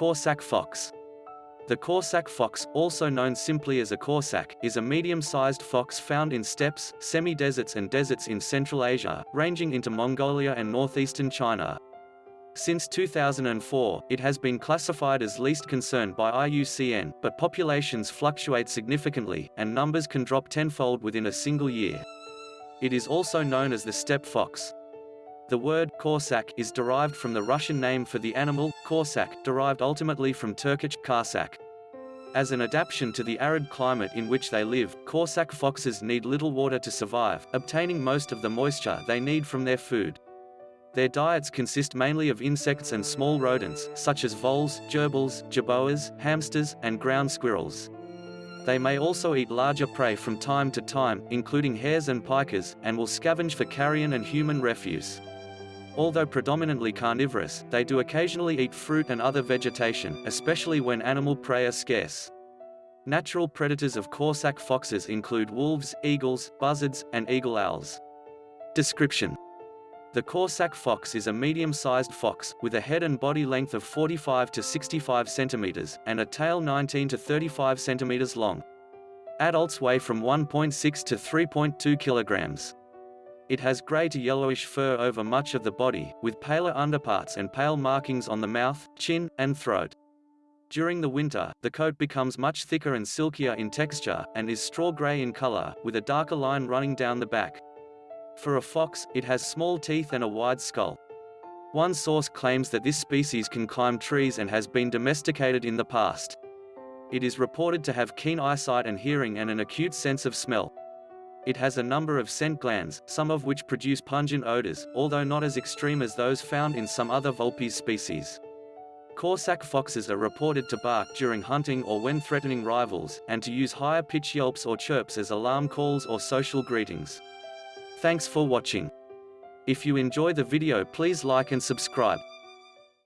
Corsac fox. The Corsac fox, also known simply as a Corsac, is a medium-sized fox found in steppes, semi-deserts and deserts in Central Asia, ranging into Mongolia and northeastern China. Since 2004, it has been classified as least concern by IUCN, but populations fluctuate significantly, and numbers can drop tenfold within a single year. It is also known as the steppe fox. The word Corsac is derived from the Russian name for the animal, Korsak, derived ultimately from Turkic Karsak. As an adaptation to the arid climate in which they live, Corsac foxes need little water to survive, obtaining most of the moisture they need from their food. Their diets consist mainly of insects and small rodents, such as voles, gerbils, jerboas, hamsters, and ground squirrels. They may also eat larger prey from time to time, including hares and pikas, and will scavenge for carrion and human refuse. Although predominantly carnivorous, they do occasionally eat fruit and other vegetation, especially when animal prey are scarce. Natural predators of Corsac foxes include wolves, eagles, buzzards, and eagle owls. Description the Corsac fox is a medium-sized fox, with a head and body length of 45 to 65 centimeters, and a tail 19 to 35 centimeters long. Adults weigh from 1.6 to 3.2 kilograms. It has gray to yellowish fur over much of the body, with paler underparts and pale markings on the mouth, chin, and throat. During the winter, the coat becomes much thicker and silkier in texture, and is straw-gray in color, with a darker line running down the back. For a fox, it has small teeth and a wide skull. One source claims that this species can climb trees and has been domesticated in the past. It is reported to have keen eyesight and hearing and an acute sense of smell. It has a number of scent glands, some of which produce pungent odors, although not as extreme as those found in some other Vulpes species. Corsac foxes are reported to bark during hunting or when threatening rivals, and to use higher pitch yelps or chirps as alarm calls or social greetings. Thanks for watching. If you enjoy the video please like and subscribe.